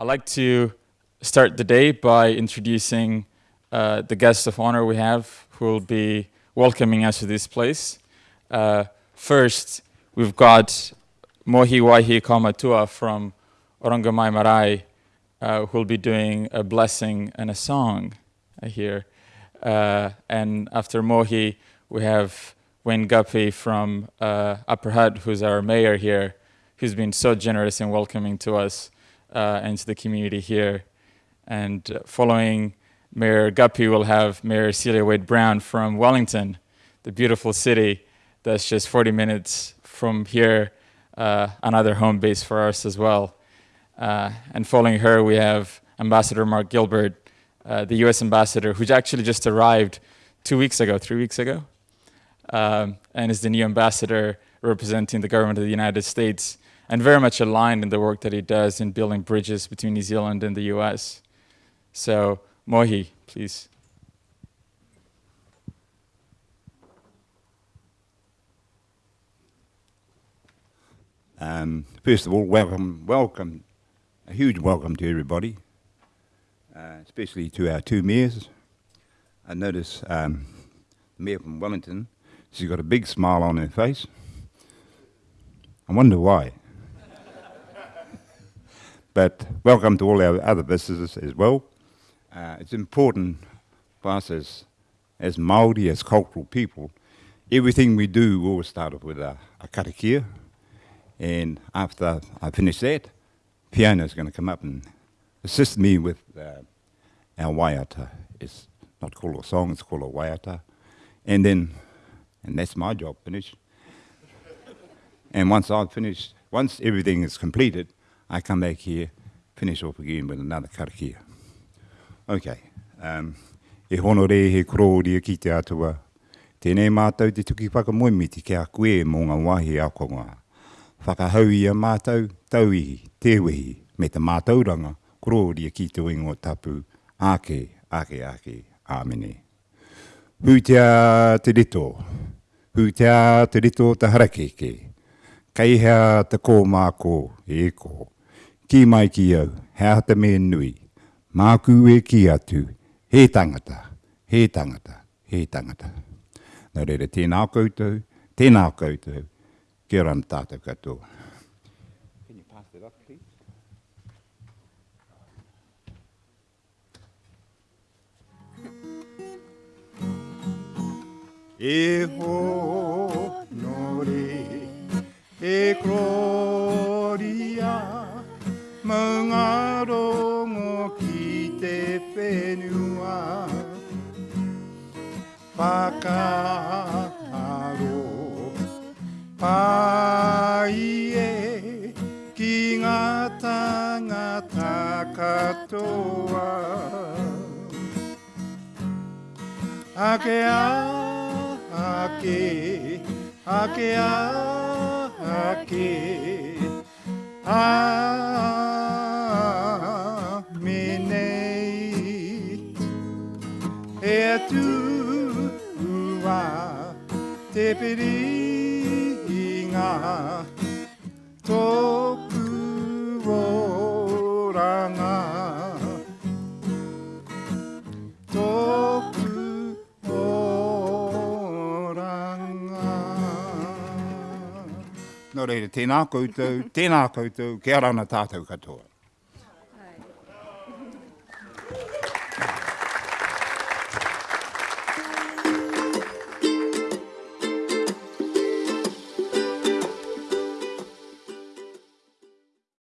I'd like to start the day by introducing uh, the guest of honor we have who will be welcoming us to this place. Uh, first, we've got Mohi Waihi Kaumatua from Orongomai Marae, uh, who will be doing a blessing and a song here. Uh, and after Mohi, we have Wayne Guppy from uh, Upper Hutt, who's our mayor here, who's been so generous in welcoming to us and to the community here. And uh, following Mayor Guppy, we'll have Mayor Celia Wade Brown from Wellington, the beautiful city that's just 40 minutes from here, uh, another home base for us as well. Uh, and following her, we have Ambassador Mark Gilbert, uh, the US ambassador, who's actually just arrived two weeks ago, three weeks ago, um, and is the new ambassador representing the government of the United States and very much aligned in the work that he does in building bridges between New Zealand and the US. So, Mohi, please. Um, first of all, welcome, welcome, a huge welcome to everybody, uh, especially to our two mayors. I notice um, the mayor from Wellington, she's got a big smile on her face. I wonder why. But welcome to all our other visitors as well. Uh, it's important for us as, as Māori, as cultural people, everything we do we always start off with a, a karakia. And after I finish that, Fiona's going to come up and assist me with uh, our waiata. It's not called a song, it's called a waiata. And then, and that's my job finished. And once I've finished, once everything is completed, I come back here, finish off again with another karakia. Okay. Um, e hono re he kororia ki te atua. Tēnei mātou te tuki whakamoimiti ki a koe mō ngā wahi a konga. Whakahau ia mātou, tauihi, tewehi, me te mātauranga, kororia ki te wingo tapu, ake, ake, ake, āmene. Hūtea te rito, hūtea te rito te harakeke, kaihea te kō māko e kō. Ki mai ki au, hea te me nui. Māku e ki atu, he tangata, he tangata, he tangata. Nā reira, tēnā koutou, tēnā koutou, kia rana tātou katoa. Can you pass that up, please? E ho no re e gloria te whenua. Whakaharo pai e ki ngā tangata katoa. Ake a ake ake a ake ake, e tu wa te piringa tōku o ranga. Tōku o ranga. Nō reira, tēnā koutou, tēnā koutou, kia rana tātou katoa.